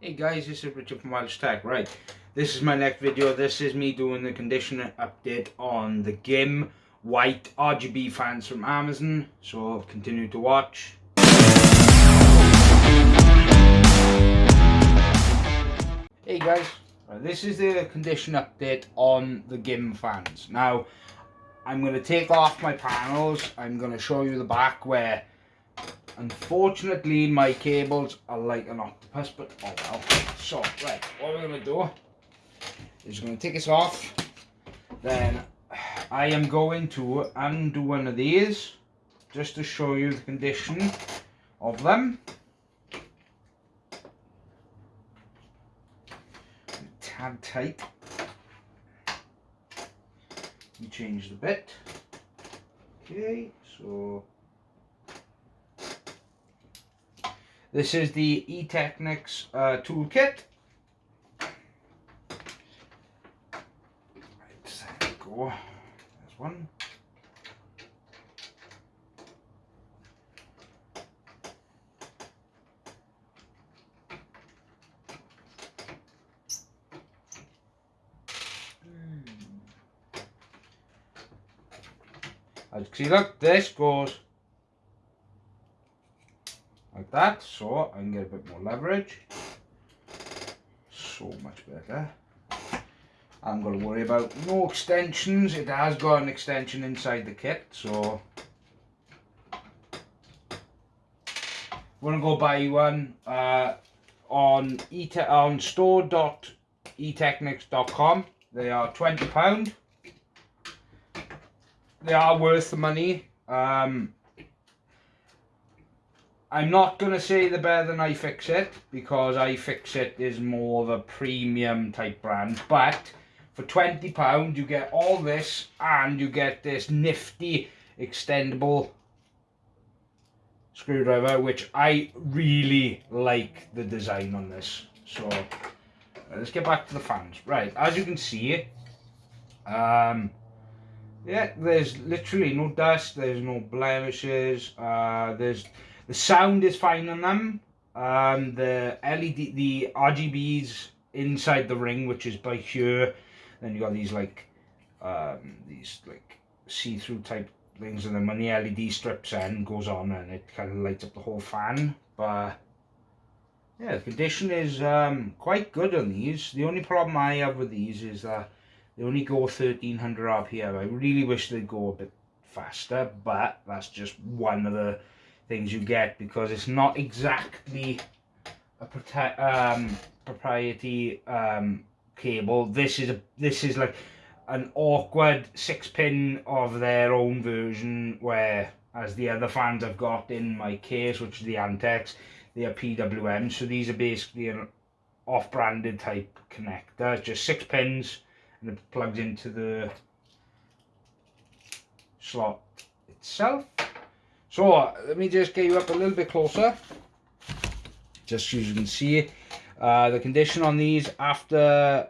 Hey guys, this is Richard from Welshie Tech. Right, this is my next video. This is me doing the conditioner update on the GIM white RGB fans from Amazon. So continue to watch. Hey guys, this is the condition update on the GIM fans. Now, I'm going to take off my panels. I'm going to show you the back where Unfortunately, my cables are like an octopus, but oh well. So, right, what we're going to do is we're going to take this off. Then I am going to undo one of these just to show you the condition of them. Tad tight. You change the bit. Okay, so This is the eTechnics uh, toolkit. Right, there we go. There's one. You see, look, this goes like that. So I can get a bit more leverage. So much better. I'm going to worry about no extensions. It has got an extension inside the kit so. Want to go buy one uh, on e on store.etechnics.com they are 20 pound. They are worth the money. Um, I'm not going to say the better than iFixit because iFixit is more of a premium type brand. But for £20 you get all this and you get this nifty extendable screwdriver which I really like the design on this. So let's get back to the fans. Right, as you can see, um, yeah, there's literally no dust, there's no blemishes, uh, there's the sound is fine on them. Um, the LED, the RGBs inside the ring, which is by here. Then you got these like, um, these like see-through type things, and then when the LED strips in, goes on, and it kind of lights up the whole fan. But yeah, the condition is um, quite good on these. The only problem I have with these is that they only go 1300 RPM. I really wish they'd go a bit faster, but that's just one of the things you get because it's not exactly a um, propriety um, cable. This is a this is like an awkward six pin of their own version where as the other fans I've got in my case which is the Antec they are PWM so these are basically an off-branded type connector just six pins and it plugs into the slot itself so let me just get you up a little bit closer. Just so you can see uh, the condition on these after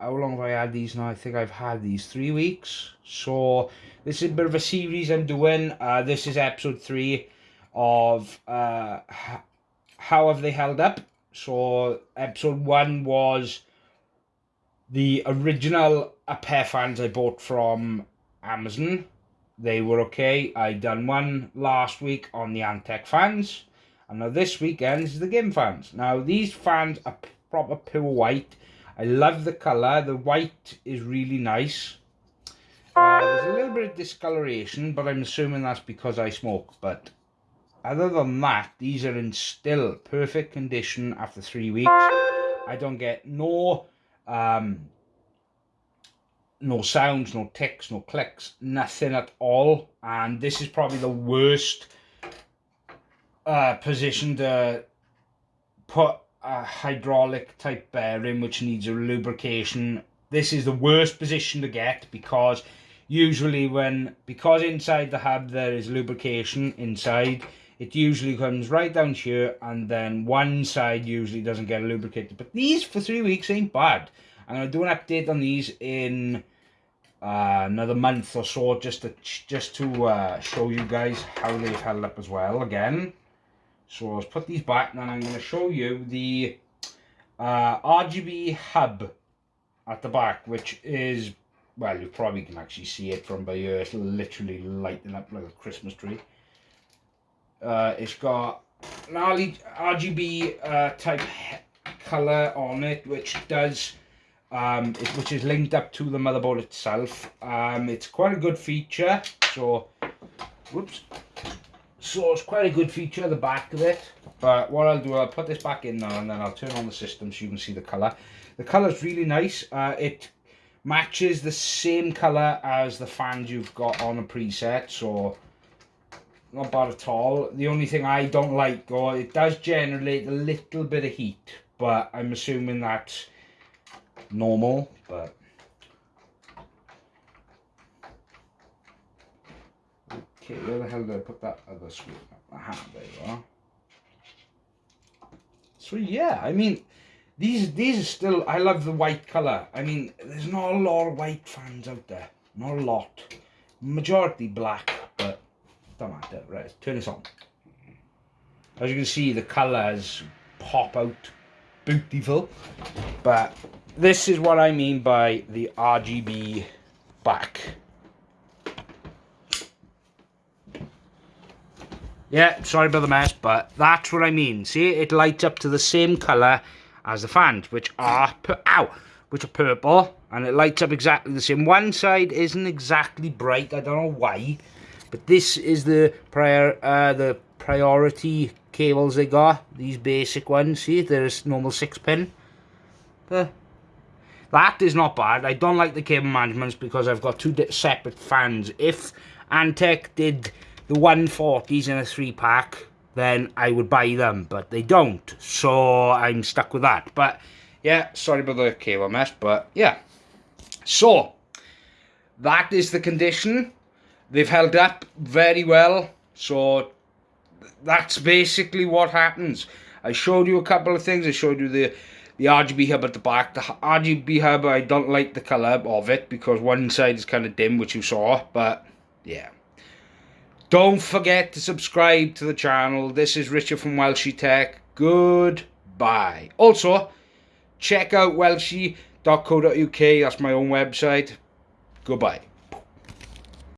how long have I had these now? I think I've had these three weeks. So this is a bit of a series I'm doing. Uh, this is episode three of uh, how have they held up. So episode one was the original upHere fans I bought from Amazon they were okay. I done one last week on the Antec fans. And now this weekend is the GIM fans. Now these fans are proper pure white. I love the colour. The white is really nice. Uh, there's a little bit of discoloration, but I'm assuming that's because I smoke. But other than that, these are in still perfect condition after three weeks. I don't get no um, no sounds, no ticks, no clicks, nothing at all. And this is probably the worst uh, position to put a hydraulic type bearing which needs a lubrication. This is the worst position to get because usually when, because inside the hub there is lubrication inside, it usually comes right down here and then one side usually doesn't get lubricated. But these for three weeks ain't bad. I'm going to do an update on these in uh, another month or so just to just to uh, show you guys how they've held up as well again. So let's put these back and then I'm going to show you the uh, RGB hub at the back, which is, well, you probably can actually see it from by here. It's literally lighting up like a Christmas tree. Uh, it's got an RGB uh, type color on it, which does, um, it, which is linked up to the motherboard itself. Um, it's quite a good feature. So, whoops. So it's quite a good feature, the back of it. But what I'll do, I'll put this back in now and then I'll turn on the system so you can see the colour. The colour's really nice. Uh, it matches the same colour as the fans you've got on a preset. So not bad at all. The only thing I don't like, or it does generate a little bit of heat. But I'm assuming that's normal. But Okay, where the hell did I put that other screw? Aha, there you are. So yeah, I mean, these these are still, I love the white colour. I mean, there's not a lot of white fans out there. Not a lot. Majority black, but don't matter. Right, turn this on. As you can see, the colours pop out beautiful. But this is what I mean by the RGB back. Yeah, sorry about the mess, but that's what I mean. See, it lights up to the same colour as the fans, which are, ow, which are purple, and it lights up exactly the same. One side isn't exactly bright, I don't know why, but this is the prior, uh, the priority cables they got, these basic ones, see, there's normal 6 pin. Uh, that is not bad. I don't like the cable managements because I've got two separate fans. If Antec did the 140s in a three pack, then I would buy them, but they don't. So I'm stuck with that. But yeah, sorry about the cable mess, but yeah. So that is the condition. They've held up very well. So that's basically what happens. I showed you a couple of things. I showed you the the RGB hub at the back. The RGB hub, I don't like the colour of it because one side is kind of dim, which you saw. But yeah. Don't forget to subscribe to the channel. This is Richard from Welshie Tech. Goodbye. Also, check out welshie.co.uk. That's my own website. Goodbye.